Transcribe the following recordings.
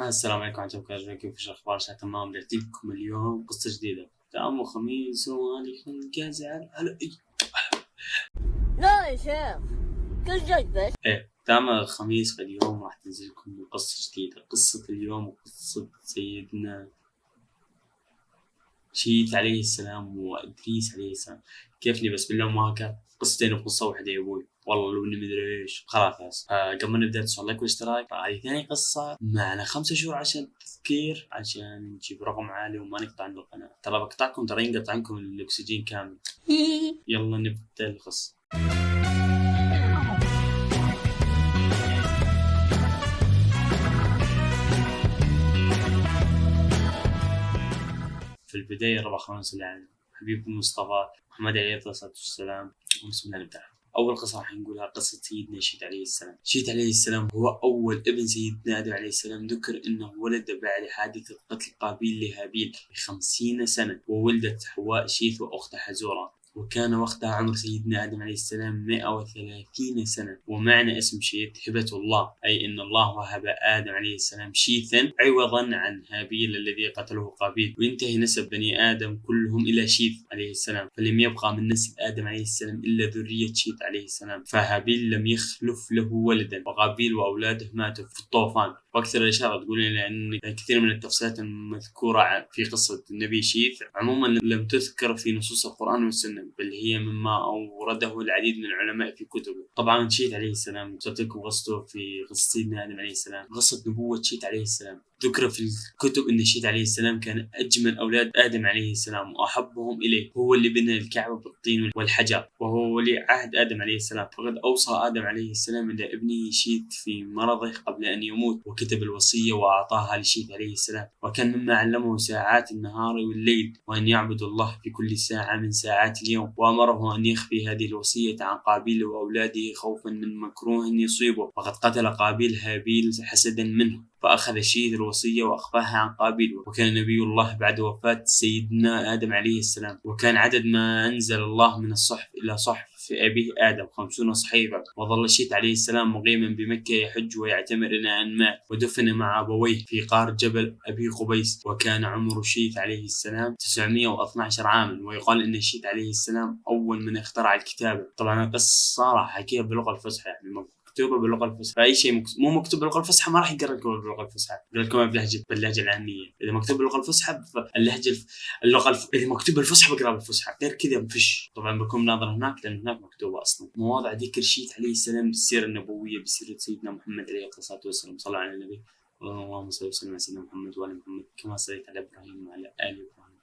السلام عليكم ورحمة الله وبركاته كيف شاء الله تمام لكم اليوم قصة جديدة. تمام خميس خلق ازعل هلا إي. لا يا شيخ كل جذبة إيه تمام الخميس فاليوم راح تنزل لكم قصة جديدة. قصة اليوم قصة سيدنا شيث عليه السلام وإدريس عليه السلام. كيف لي بس بالله ما كان قصتين بقصة واحدة يا أبوي. والله لو إني مدري إيش. خلاص آه قبل ما نبدأ تسوي لايك والاشتراك هذه ثاني قصة معنا خمسة شهور عشان تذكير عشان نجيب رقم عالي وما نقطع عند القناة. ترى بقطعكم ترى ينقطع عنكم الأكسجين كامل. يلا نبدأ القصة. في البداية ربع خمس على حبيبكم مصطفى محمد عليه الصلاة والسلام. بسم الله نبدأ أول قصة راح نقولها قصة سيدنا شيث عليه السلام. شيث عليه السلام هو أول ابن سيدنا آدم عليه السلام. ذكر أنه ولد بعد حادثة قتل قابيل لهابيل بخمسين سنة وولدت حواء شيث وأختها حزورة. وكان وقتها عمر سيدنا آدم عليه السلام 130 سنة. ومعنى اسم شيث هبة الله أي أن الله وهب آدم عليه السلام شيثا عوضا عن هابيل الذي قتله قابيل. وينتهي نسب بني آدم كلهم إلى شيث عليه السلام فلم يبقى من نسل آدم عليه السلام إلا ذرية شيث عليه السلام. فهابيل لم يخلف له ولدا وقابيل وأولاده ماتوا في الطوفان. وأكثر الاشاره تقول لأن كثير من التفسيرات المذكورة في قصة النبي شيث عموما لم تذكر في نصوص القرآن والسنة بل هي مما أورده العديد من العلماء في كتبه. طبعا شيث عليه السلام قلت لكم قصته في قصة سيدنا آدم عليه السلام قصة نبوة شيث عليه السلام. ذكر في الكتب ان شيث عليه السلام كان أجمل أولاد آدم عليه السلام وأحبهم إليه. هو اللي بنى الكعبة بالطين والحجر وهو ولي عهد آدم عليه السلام. فقد أوصى آدم عليه السلام إلى ابنه شيث في مرضه قبل أن يموت وكتب الوصية وأعطاها لشيث عليه السلام. وكان مما علمه ساعات النهار والليل وأن يعبد الله في كل ساعة من ساعات اليوم. وأمره أن يخفي هذه الوصية عن قابيل وأولاده خوفا من مكروه يصيبه. وقد قتل قابيل هابيل حسدا منه. فأخذ شيث الوصية وأخفاها عن قابيل وكان نبي الله بعد وفاة سيدنا آدم عليه السلام. وكان عدد ما أنزل الله من الصحف إلى صحف في أبيه آدم خمسون صحيفة وظل شيث عليه السلام مقيما بمكة يحج ويعتمر إلى أن مات ودفن مع أبويه في قار جبل أبي قبيس. وكان عمر شيث عليه السلام 912 عاما. ويقال أن شيث عليه السلام أول من اخترع الكتابة. طبعا القصة راح أحكيها باللغة الفصحى يعني مكتوبة باللغة الفصحى. فأي شيء مو مكتوب باللغة الفصحى ما راح يقرأ لكم باللغة الفصحى. يقرا لكم بلهجة باللهجه العامية. إذا مكتوب باللغة الفصحى اللهجة الف... اللغة الف... إذا مكتوب بالفصحى بقرأ بالفصحى. غير كذا ما فيش طبعا بكون ناظر هناك لأن هناك مكتوبة أصلا. مواضع ذكر شيث عليه السلام بالسيرة النبوية بسيرة سيدنا محمد عليه الصلاة والسلام. صلى على النبي. اللهم صل وسلم على سيدنا محمد وعلى محمد. كما صليت على إبراهيم وعلى آل إبراهيم.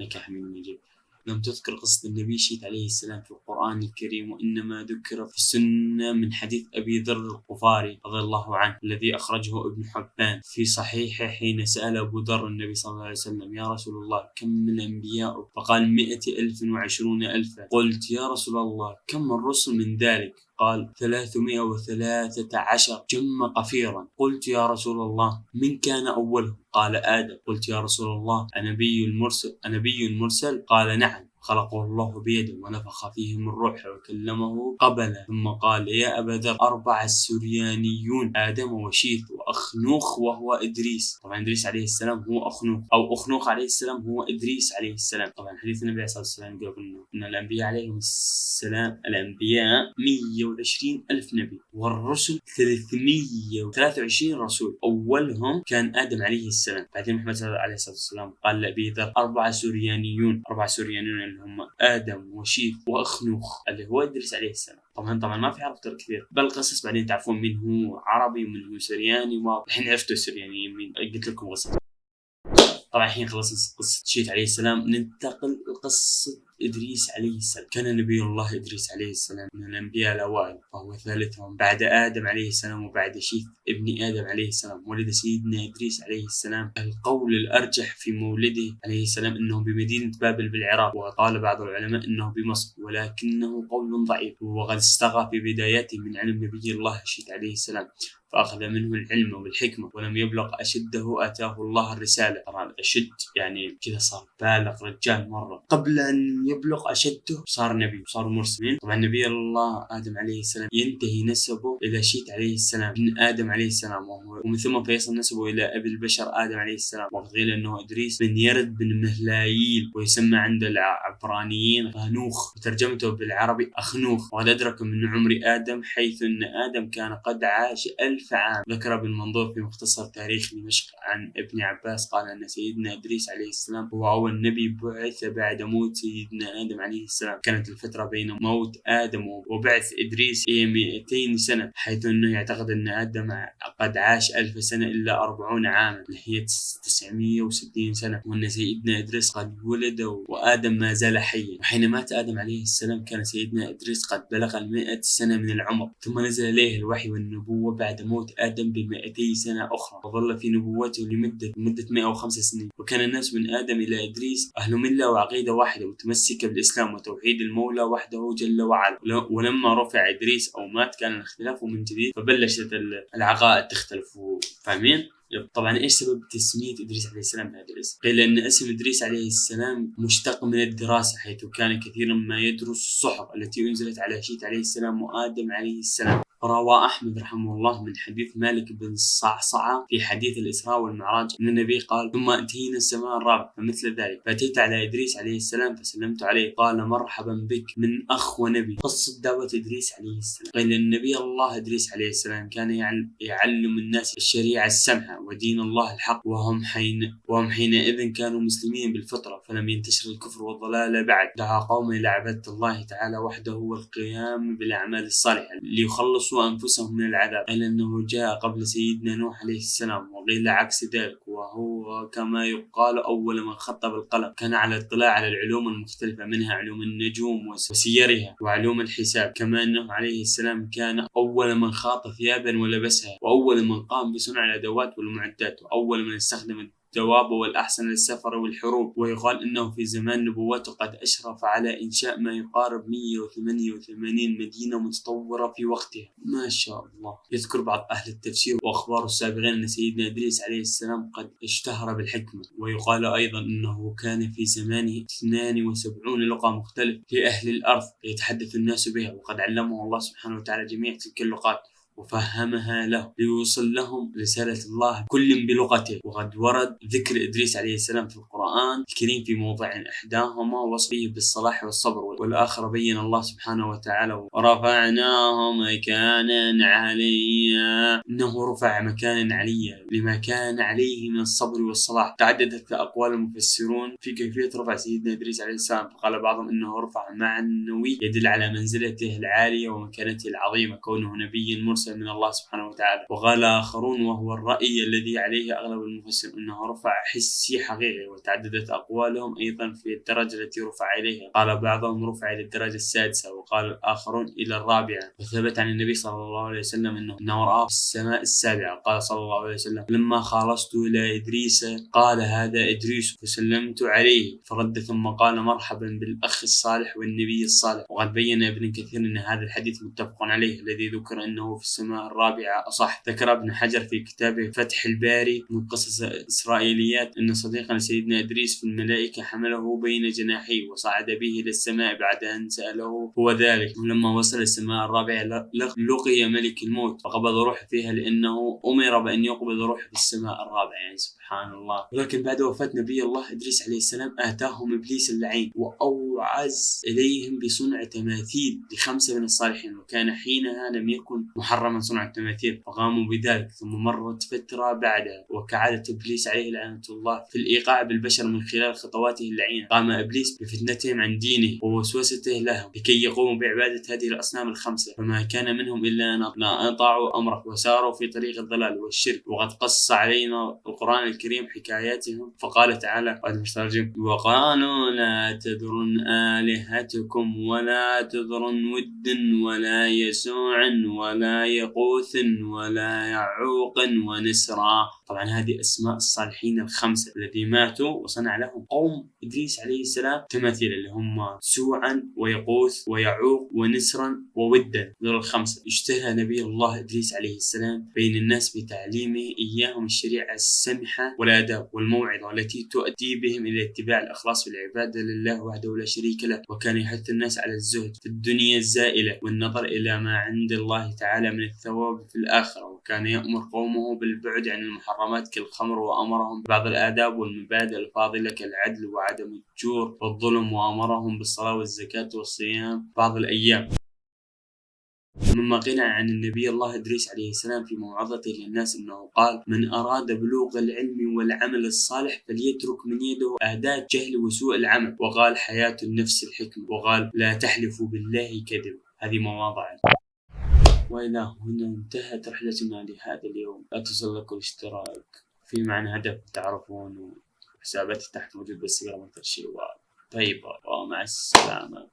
إنك حميد مجيد. لم تذكر قصة النبي شيث عليه السلام في القرآن الكريم وإنما ذكر في السنة من حديث أبي ذر الغفاري رضي الله عنه الذي أخرجه ابن حبان في صحيحه حين سأل أبو ذر النبي صلى الله عليه وسلم يا رسول الله كم من الأنبياء فقال مئة ألف وعشرون ألفا. قلت يا رسول الله كم الرسل من ذلك؟ قال ثلاثمائة وثلاثة عشر. جم قفيرا. قلت يا رسول الله من كان أولهم؟ قال آدم. قلت يا رسول الله أنبي المرسل أنبي مرسل قال نعم. خلقه الله بيده ونفخ فيه من روحه وكلمه قبل ثم قال يا أبا ذر أربع السريانيون آدم وشيث وأخنوخ وهو إدريس. طبعا إدريس عليه السلام هو أخنوخ أو أخنوخ عليه السلام هو إدريس عليه السلام. طبعا حديث النبي عليه الصلاة والسلام يقول إن الأنبياء عليهم السلام الأنبياء 120 ألف نبي والرسل 323 رسول. أولهم كان آدم عليه السلام. بعدين محمد عليه الصلاة والسلام قال لأبي ذر أربع سريانيون أربع سريانيون اللي هم آدم وشيث وأخنوخ اللي هو إدريس عليه السلام. طبعا طبعا ما في عرب كثير. بل قصص بعدين تعرفون من هو عربي ومن هو سرياني والحين عرفتوا السريانيين مين قلت لكم قصة. طبعا الحين خلصنا قصة شيث عليه السلام. ننتقل لقصة إدريس عليه السلام كان نبي الله إدريس عليه السلام من الأنبياء الأوائل وهو ثالثهم. بعد آدم عليه السلام وبعد شيث ابن آدم عليه السلام ولد سيدنا إدريس عليه السلام. القول الأرجح في مولده عليه السلام أنه بمدينة بابل بالعراق وقال بعض العلماء أنه بمصر ولكنه قول ضعيف. وقد استغى في بداياته من علم نبي الله شيث عليه السلام فأخذ منه العلم والحكمة ولم يبلغ أشده آتاه الله الرسالة. طبعا أشد يعني كذا صار بالغ رجال مرة. قبل أن يبلغ أشده. صار نبي صار مرسلين. طبعا نبي الله آدم عليه السلام ينتهي نسبه إلى شيت عليه السلام. من آدم عليه السلام وهو ومن ثم فيصل نسبه إلى أبي البشر آدم عليه السلام. وقيل أنه إدريس بن يرد بن مهلايل ويسمى عند العبرانيين غنوخ. وترجمته بالعربي أخنوخ. وقد أدرك من عمر آدم حيث أن آدم كان قد عاش ألف عام. ذكر ابن منظور في مختصر تاريخ دمشق عن ابن عباس قال أن سيدنا إدريس عليه السلام هو أول نبي بعث بعد موت سيدنا آدم عليه السلام كانت الفترة بين موت آدم وبعث إدريس هي 200 سنة حيث أنه يعتقد أن آدم قد عاش ألف سنة إلا 40 عاما اللي هي 960 سنة. وأن سيدنا إدريس قد ولد وآدم ما زال حيا. وحين مات آدم عليه السلام كان سيدنا إدريس قد بلغ المئة سنة من العمر. ثم نزل إليه الوحي والنبوة بعد موت آدم بمئتي سنة أخرى. وظل في نبوته لمدة مدة 105 سنين. وكان الناس من آدم إلى إدريس أهل ملة وعقيدة واحدة متمسكة بالإسلام وتوحيد المولى وحده جل وعلا ولما رفع إدريس أو مات كان الاختلاف من جديد فبلشت العقائد تختلف فاهمين؟ طبعا إيش سبب تسمية إدريس عليه السلام بهذا الاسم؟ قيل أن اسم إدريس عليه السلام مشتق من الدراسة حيث كان كثيرا ما يدرس الصحف التي أنزلت على شيت عليه السلام وآدم عليه السلام روى أحمد رحمه الله من حديث مالك بن صعصعة في حديث الإسراء والمعراج. أن النبي قال ثم أتينا السماء الرابعة فمثل ذلك. فأتيت على إدريس عليه السلام فسلمت عليه. قال مرحبا بك من أخ ونبي. قصة دعوة إدريس عليه السلام. قيل النبي الله إدريس عليه السلام كان يعلم الناس الشريعة السمحة ودين الله الحق وهم حين وهم حينئذ كانوا مسلمين بالفطرة فلم ينتشر الكفر والضلال بعد. دعا قوم إلى عبادة الله تعالى وحده والقيام بالأعمال الصالحة ليخلص يخلصوا أنفسهم من العذاب إلا أنه جاء قبل سيدنا نوح عليه السلام وقيل عكس ذلك وهو كما يقال أول من خط بالقلم كان على اطلاع على العلوم المختلفة منها علوم النجوم وسيرها وعلوم الحساب كما أنه عليه السلام كان أول من خاط ثيابا ولبسها وأول من قام بصنع الأدوات والمعدات وأول من استخدم الدواب والأحسن للسفر والحروب ويقال أنه في زمان نبوته قد أشرف على إنشاء ما يقارب 188 مدينة متطورة في وقتها. ما شاء الله. يذكر بعض أهل التفسير وأخبار السابقين أن سيدنا إدريس عليه السلام قد اشتهر بالحكمة. ويقال أيضا أنه كان في زمانه 72 لغة مختلفة لأهل الأرض يتحدث الناس بها وقد علمه الله سبحانه وتعالى جميع تلك اللغات وفهمها له ليوصل لهم رسالة الله كل بلغته. وقد ورد ذكر إدريس عليه السلام في القرآن الكريم في موضع إحداهما وصفه بالصلاح والصبر والآخر بين الله سبحانه وتعالى ورفعناه مكانا عليا. إنه رفع مكانا عليا لما كان عليه من الصبر والصلاح. تعددت أقوال المفسرون في كيفية رفع سيدنا إدريس عليه السلام. فقال بعضهم إنه رفع معنوي يدل على منزلته العالية ومكانته العظيمة كونه نبي مرسل المرسل من الله سبحانه وتعالى. وقال آخرون وهو الرأي الذي عليه أغلب المفسرين أنه رفع حسي حقيقي وتعددت أقوالهم أيضا في الدرجة التي رفع إليها. قال بعضهم رفع إلى الدرجة السادسة وقال الآخرون إلى الرابعة. وثبت عن النبي صلى الله عليه وسلم أنه, أنه رأى في السماء السابعة. قال صلى الله عليه وسلم لما خلصت إلى إدريس قال هذا إدريس فسلمت عليه. فرد ثم قال مرحبا بالأخ الصالح والنبي الصالح. وقد بين ابن كثير أن هذا الحديث متفق عليه. الذي ذكر أنه في السماء الرابعة. أصح ذكر ابن حجر في كتابه فتح الباري من قصص إسرائيليات أن صديقنا سيدنا إدريس في الملائكة حمله بين جناحيه وصعد به إلى السماء بعد أن سأله هو ذلك. ولما وصل السماء الرابعة لقي ملك الموت فقبض روحه فيها لأنه أمر بأن يقبض روحه في السماء الرابعة. يعني سبحان الله. ولكن بعد وفاة نبي الله إدريس عليه السلام آتاهم إبليس اللعين وأوعز إليهم بصنع تماثيل لخمسة من الصالحين. وكان حينها لم يكن محرما صنع التماثيل فقاموا بذلك ثم مرت فترة بعدها وكعادة إبليس عليه لعنة الله في الإيقاع بالبشر من خلال خطواته اللعينة. قام إبليس بفتنتهم عن دينه ووسوسته لهم لكي يقوموا بعبادة هذه الأصنام الخمسة. فما كان منهم إلا أن أطاعوا أمره وساروا في طريق الضلال والشرك. وقد قص علينا القرآن الكريم حكاياتهم فقال تعالى وقالوا لا تذرن آلهتكم ولا تذرن ود ولا يسوع ولا ويغوث ولا يعوق ونسرا. طبعا هذه أسماء الصالحين الخمسة الذي ماتوا وصنع لهم قوم إدريس عليه السلام تماثيل اللي هم سوعا ويغوث ويعوق ونسرا وودا. ذول الخمسة. اشتهى نبي الله إدريس عليه السلام بين الناس بتعليمه إياهم الشريعة السمحة والآداب والموعظة التي تؤدي بهم إلى اتباع الإخلاص في العبادة لله وحده لا شريك له وكان يحث الناس على الزهد في الدنيا الزائلة والنظر إلى ما عند الله تعالى من الثواب في الآخرة وكان يأمر قومه بالبعد عن المحرمات كالخمر وأمرهم ببعض الآداب والمبادئ الفاضلة كالعدل وعدم الجور والظلم وأمرهم بالصلاة والزكاة والصيام بعض الأيام. مما قيل عن النبي الله إدريس عليه السلام في موعظته للناس أنه قال من أراد بلوغ العلم والعمل الصالح فليترك من يده آداة جهل وسوء العمل. وقال حياة النفس الحكمة. وقال لا تحلفوا بالله كذب هذه مواضع. وإلى هنا انتهت رحلتنا لهذا اليوم. لا لكم الاشتراك في معنى هدف تعرفون حساباتي تحت موجود بس من شيء طيبة ومع السلامة.